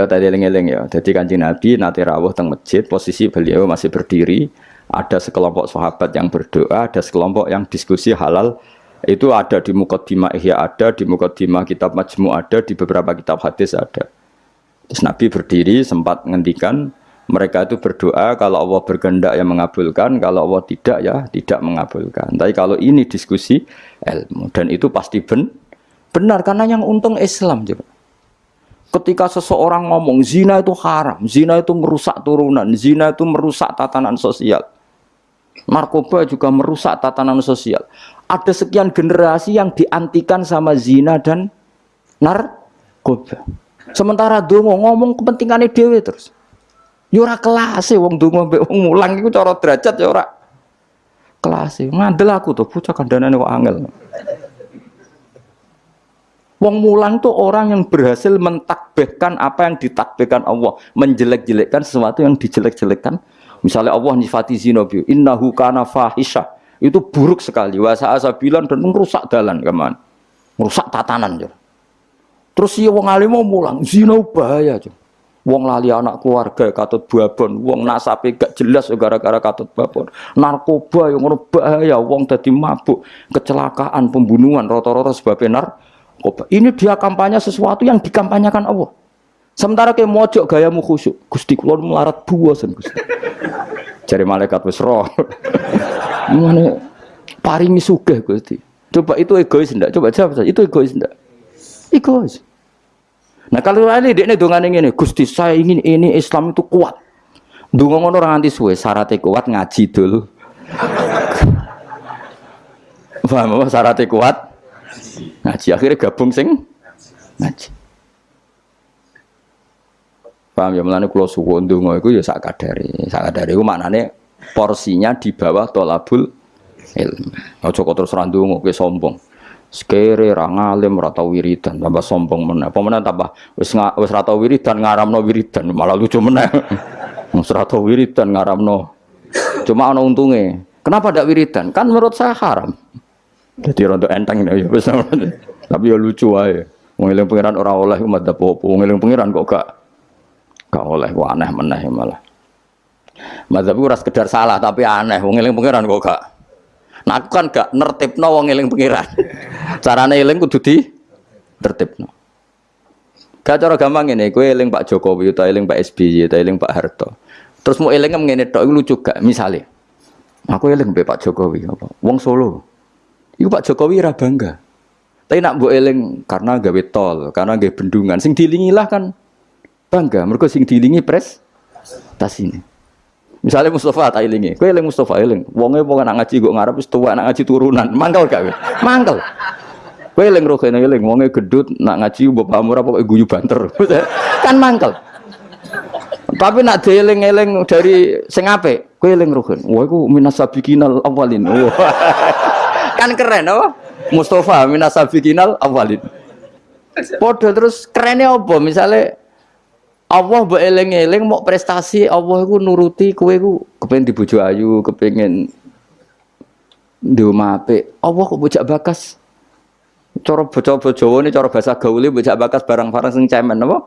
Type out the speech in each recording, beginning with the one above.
Ya tadi eling-eling ya. Jadi kanjeng Nabi nanti rawuh teng masjid, posisi beliau masih berdiri. Ada sekelompok sahabat yang berdoa, ada sekelompok yang diskusi halal. Itu ada di Mukaddimah Ihya ada, di Mukaddimah kitab Majmu ada, di beberapa kitab hadis ada. Terus Nabi berdiri sempat ngendikan mereka itu berdoa kalau Allah berkehendak yang mengabulkan, kalau Allah tidak ya tidak mengabulkan. Tapi kalau ini diskusi ilmu dan itu pasti ben, benar karena yang untung Islam juga. Ketika seseorang ngomong zina itu haram, zina itu merusak turunan, zina itu merusak tatanan sosial. Narkoba juga merusak tatanan sosial. Ada sekian generasi yang diantikan sama zina dan narkoba. Sementara dongo ngomong kepentingannya dewi terus. Yura ya kelas wong dongo mbek wong mulang iku cara derajat ya ora kelas. Ngandel aku tuh bocah kandhanane kok angel. Wong mulang tuh orang yang berhasil mentakbihkan apa yang ditakbihkan Allah, menjelek-jelekkan sesuatu yang dijelek-jelekkan. Misalnya Allah nyifati zina bi, innahu kana fahisha. Itu buruk sekali. Wasa asabilan dan merusak dalan keman. Merusak tatanan. Terus si wong alim mau mulang, zina bahaya. Ya. Wong lali anak keluarga katut babon, wong nasape gak jelas gara-gara katut babon. Narkoba yang bahaya, wong tadi mabuk, kecelakaan, pembunuhan, rata-rata sebabnya narkoba ini dia kampanye sesuatu yang dikampanyekan Allah. Sementara kayak mojok gayamu khusyuk. Gusti kula melarat buasan Gusti. Cari malaikat wis roh. Mana paringi sugih Gusti. Coba itu egois ndak? Coba jawab saja. Itu egois ndak? Egois. Nah kalau ini dia ini, Gusti saya ingin ini Islam itu kuat. Dungo ngono orang suwe, syaratnya kuat ngaji dulu. Paham apa syaratnya kuat? Ngaji. Akhirnya gabung sing ngaji. Paham ya? Melani kulo suwon ndonga iku ya sak kadare. Sak kadare iku maknane porsinya di bawah tolabul ilmu aja kok terus randungo kowe sombong. Sekere ra ngalim ra tau wiridan tambah sombong meneh. Apa meneh tambah? Wis wis ra tau wiridan ngaramno wiridan malah lucu meneh. Wis ra tau wiridan ngaramno. Cuma ana untunge. Kenapa ndak wiridan? Kan menurut saya haram jadi rontok enteng ya Tapi ya lucu aja. Wong eling pangeran ora oleh umat apa-apa. Wong eling pangeran kok gak gak oleh kok aneh meneh malah. Madzhab ora sekedar salah tapi aneh. Wong eling pangeran kok gak. Nah aku kan gak nertibno wong eling pangeran. Carane eling kudu di tertibno. Gak cara gampang ini, gue eling Pak Jokowi, atau eling Pak SBY, atau eling Pak Harto. Terus mau eling ngene tok lucu gak? Misalnya, aku eling Pak Jokowi apa? Wong Solo. Iku Pak Jokowi ra bangga. Tapi nak mbok eling karena gawe tol, karena gawe bendungan, sing dilingilah kan bangga. Mereka sing dilingi pres tas ini. Misalnya Mustafa tak ilingi, kowe eling Mustafa eling. Wonge wong nak ngaji kok ngarep wis tuwa nak ngaji turunan. Mangkel gak kowe? Mangkel. Kowe eling rohene eling wonge gedut nak ngaji bapak murah pokoke guyu banter. kan mangkel. Tapi nak dieling-eling dari sing apik, kowe eling rohen. Wah iku minas sabiqinal awalin. kan keren oh Mustafa minas sabiqinal awalin. Podo terus kerennya apa? Misalnya Allah mbok eling-eling mau prestasi Allah iku nuruti kowe iku kepengin dibojo ayu kepengin di omah apik. Allah kok bocah bakas? Cara bocah Jawa ini cara bahasa gaule bocah bakas barang-barang sing cemen apa?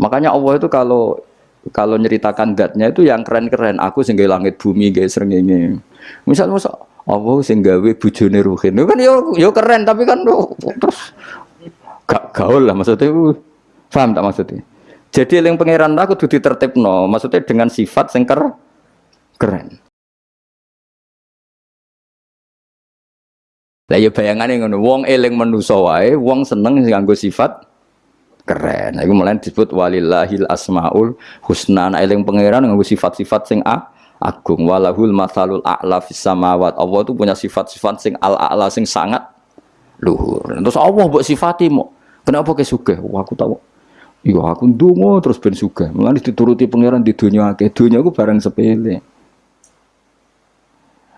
Makanya Allah itu kalau kalau nyeritakan datnya itu yang keren-keren. Aku sehingga langit bumi guys srengenge. Misal masa Allah sing gawe bojone Ruhin. Kan yo yo keren tapi kan terus gak gaul lah maksudnya. Paham tak maksudnya? Jadi yang pangeran aku tuh ditertibno maksudnya dengan sifat sing keren. Lah ya bayangane ngono wong eling manusa wong seneng nganggo sifat keren. Iku mulai disebut walillahil asmaul husna. Nah, eling pangeran nganggo sifat-sifat sing a agung walahul masalul a'la fis samawat. Allah itu punya sifat-sifat sing al a'la sing sangat luhur. Terus Allah buat sifati mau. Kenapa ke sugih? Wah, aku tahu. Iya, aku ndonga terus ben sugih. Mulane dituruti pangeran di dunia akeh. Dunia aku barang sepele.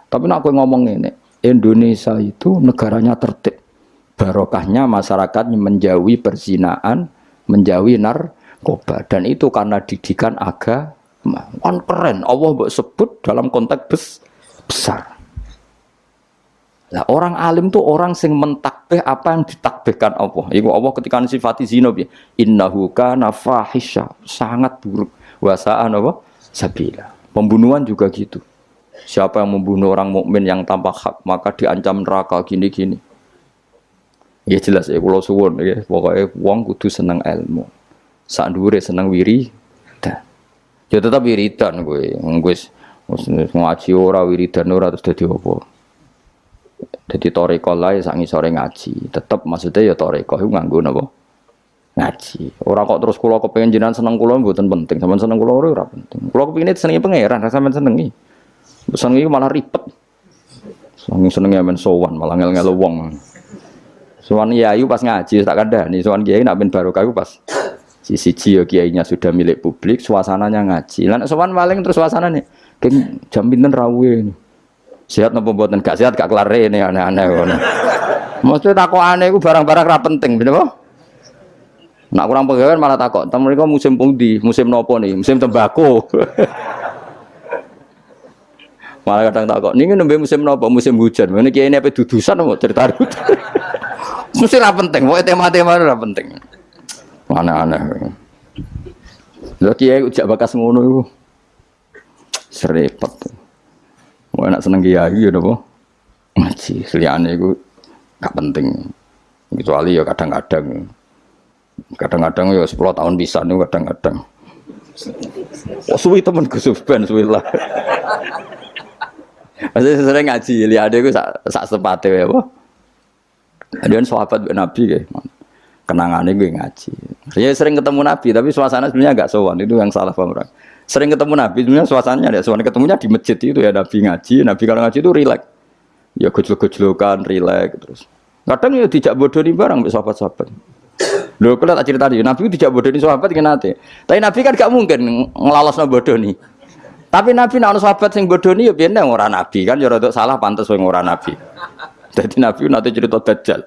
Tapi nak aku ngomong ini, Indonesia itu negaranya tertib. Barokahnya masyarakat menjauhi perzinaan, menjauhi narkoba dan itu karena didikan agama kan keren Allah sebut dalam konteks bes, besar Lah orang alim tuh orang sing mentakbih apa yang ditakbihkan Allah. Iku Allah ketika sifati zina piye? Innahu kana fahisha, sangat buruk. Wasaan apa? Sabila. Pembunuhan juga gitu. Siapa yang membunuh orang mukmin yang tanpa hak maka diancam neraka gini-gini. Ya jelas ya kalau suwun ya pokoknya wong kudu seneng ilmu. Sak dhuwure seneng wiri dan ya tetap wiridan gue. Gue ngaji ora wiridan ora terus dadi apa? Jadi toreko lah sangi sore ngaji. Tetap maksudnya ya toreko itu nganggu napa? Ngaji. Orang kok terus kulo kepengen jinan seneng kulo buatan penting. Sama seneng kulo ora penting. Kulo kepengin senengi pangeran, men senengi. Senengi malah ribet. Seneng senengi men sowan malah ngel-ngel wong. Sowan yayu pas ngaji tak nih. Sowan kiai nak ben barokah pas sisi cio kiainya sudah milik publik, suasananya ngaji. Lan sowan paling terus suasananya keng jam pinten rawuh sehat nopo buatan gak sehat gak kelar ini aneh-aneh ngono. Mesti takok aneh iku barang-barang ra penting, bener? Nak kurang pegawai malah takok, "Tem mereka musim pundi? Musim nopo nih? Musim tembakau." malah kadang takok, "Niki nembe musim nopo? Musim hujan." Ini kiai ini apa dudusan mau cerita Mesti ra penting, pokoknya tema-tema ra penting. Mana aneh. Lha kiai ujak bakas ngono iku. Serepet. Mau enak seneng kiai ya nopo ngaji. Seliane itu gak penting. Kecuali ya kadang-kadang. Kadang-kadang ya 10 tahun bisa nih kadang-kadang. Oh suwi temen Gus Ben suwi lah. Masih sering ngaji, lihat gue sak sak sepate ya, apa? Dia sahabat Nabi kayak kenangannya gue ngaji. Saya sering ketemu Nabi, tapi suasana sebenarnya agak sowan. Itu yang salah paham. Sering ketemu Nabi, sebenarnya suasananya ada. Soalnya ketemunya di masjid itu ya Nabi ngaji. Nabi kalau ngaji itu rileks. Ya gojlok-gojlokan, rileks terus. Kadang ya tidak bodoh nih barang sahabat-sahabat. Lho kalau tak cerita Nabi itu tidak bodoh nih sahabat nanti. Tapi Nabi kan gak mungkin ngelalos bodoh nih. Tapi Nabi nak sahabat sing bodoh nih ya biar orang Nabi kan ya rada salah pantas orang Nabi. Jadi Nabi nanti cerita Dajjal.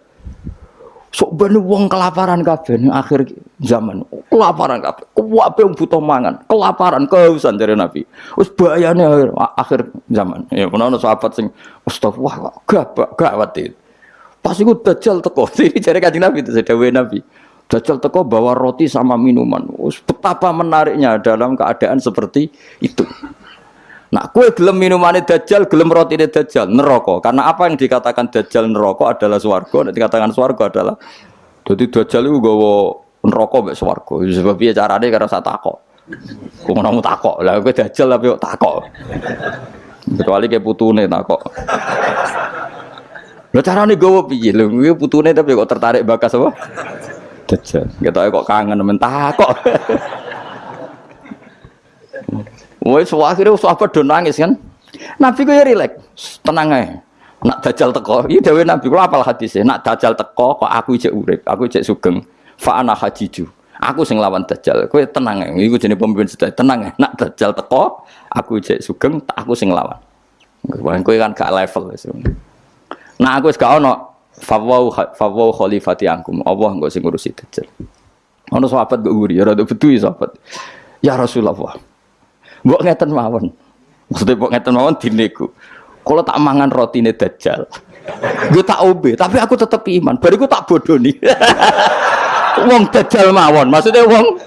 Sok ben wong kelaparan kabeh akhir zaman. Kelaparan kabeh. Kuwabe wong butuh mangan, kelaparan, kehausan dari Nabi. Wis bayane akhir, akhir zaman. Ya menawa sahabat sing astagfirullah gak gawat itu. Pas iku dajjal teko, iki jare Kanjeng Nabi itu dawuhe Nabi. Dajjal teko bawa roti sama minuman. Wis betapa menariknya dalam keadaan seperti itu. Nah, kue gelem minumannya dajjal, gelem roti dajjal, neraka. Karena apa yang dikatakan dajjal neraka adalah swarga, dan dikatakan swarga adalah jadi dajjal itu gawa neraka mbek swarga. Sebab piye carane karena saya takok. Kok ngono takok. Lah kowe dajjal tapi kok takok. Kecuali kayak putune takok. Lho carane gawa piye? Lho kuwi putune tapi kok tertarik bakas apa? Dajjal. Ketoke kok kangen men takok. Wes akhirnya sahabat do nangis kan. Nabi ku ya rileks, tenang aja. Nak dajal teko, iya dewe Nabi kula apal hadisnya. Nak dajal teko kok aku cek urip, aku cek sugeng. Fa ana hajiju. Aku sing lawan dajal. Kowe tenang ae. Iku jenenge pemimpin sedaya. Tenang ae. Nak dajal teko, aku cek sugeng, aku sing lawan. Kowe kan gak level. Nah aku wis gak ono fawau fawau khalifati angkum. Allah engko sing ngurusi dajal. Ono sahabat mbok uri, ya rada betu sahabat. Ya Rasulullah. Mbok ngeten mawon. Maksudnya mbok ngeten mawon dinego. Kalau tak mangan roti ini dajjal. Gue tak obe, tapi aku tetap iman. Bariku tak bodoh nih. wong dajjal mawon. Maksudnya wong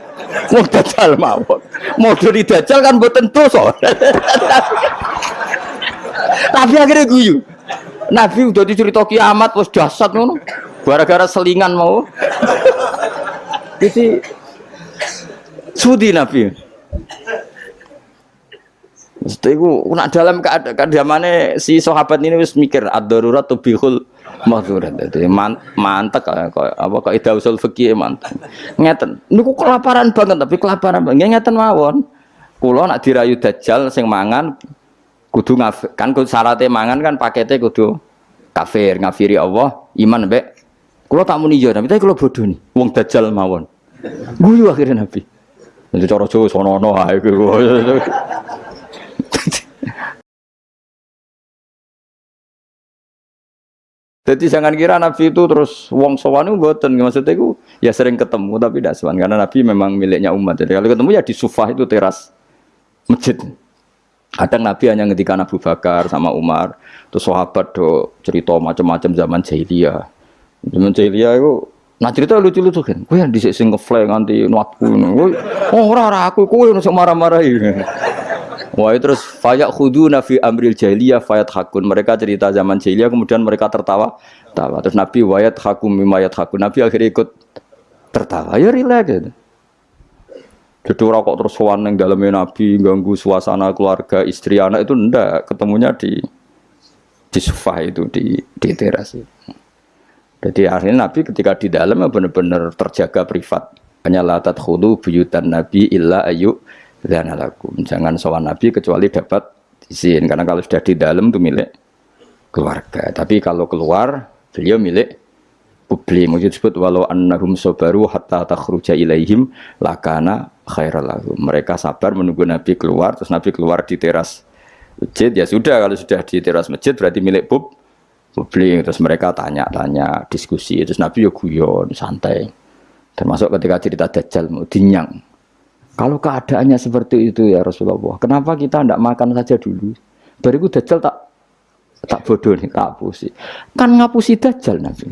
wong dajjal mawon. Mau di dajjal kan buat tentu so. tapi akhirnya guyu. Nabi udah dicerita kiamat, was dasar ngono. Gara-gara selingan mau. Jadi sudi Nabi. Mesti ku nak dalam keadaan mana si sahabat ini wis mikir ad-darurat tubihul mahdurat. Jadi man, mantek kok apa kok ida usul fikih mantek. Ngeten. Niku kelaparan banget tapi kelaparan banget ngeten mawon. Kula nak dirayu dajjal sing mangan kudu ngaf kan kudu syaratnya mangan kan paketnya kudu kafir, ngafiri Allah, iman mbek. Kula tak muni yo, tapi kula bodoh nih. Wong dajjal mawon. Guyu akhirnya Nabi. Nanti cara Jawa sono-ono ae Jadi jangan kira Nabi itu terus wong sowan itu buatan maksudnya itu ya sering ketemu tapi tidak sowan karena Nabi memang miliknya umat. Jadi kalau ketemu ya di sufah itu teras masjid. Kadang Nabi hanya ngendikan Abu Bakar sama Umar, terus sahabat do cerita macam-macam zaman jahiliyah. Zaman jahiliyah itu Nah cerita lucu-lucu kan, gue yang disik sing nganti nuatku oh ora aku, gue yang marah-marah ini. Wah terus fayak khudu nafi amril jahiliyah fayat hakun. Mereka cerita zaman jahiliyah kemudian mereka tertawa, tawa. Terus Nabi wayat hakum mimayat hakun. Nabi akhirnya ikut tertawa, ya rileks gitu. Jadi orang kok terus sowan yang dalamnya Nabi ganggu suasana keluarga istri anak itu ndak ketemunya di di sofa itu di di teras itu. Jadi akhirnya Nabi ketika di dalam ya benar-benar terjaga privat. Hanya latat khudu buyutan Nabi illa ayu dan alakum. Jangan sowan Nabi kecuali dapat izin karena kalau sudah di dalam itu milik keluarga. Tapi kalau keluar beliau milik publik. Mungkin disebut walau annahum sobaru hatta takhruja ilaihim lakana khairal Mereka sabar menunggu Nabi keluar, terus Nabi keluar di teras masjid, ya sudah kalau sudah di teras masjid berarti milik pub publik. Terus mereka tanya-tanya, diskusi, terus Nabi ya guyon, santai. Termasuk ketika cerita Dajjal mau dinyang. Kalau keadaannya seperti itu ya Rasulullah, kenapa kita tidak makan saja dulu? Bariku Dajjal tak tak bodoh nih, tak hapusi. Kan ngapusi Dajjal Nabi.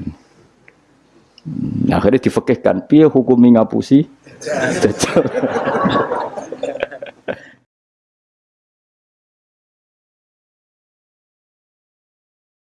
Hmm, akhirnya difekihkan, piye hukumi ngapusi Dajjal.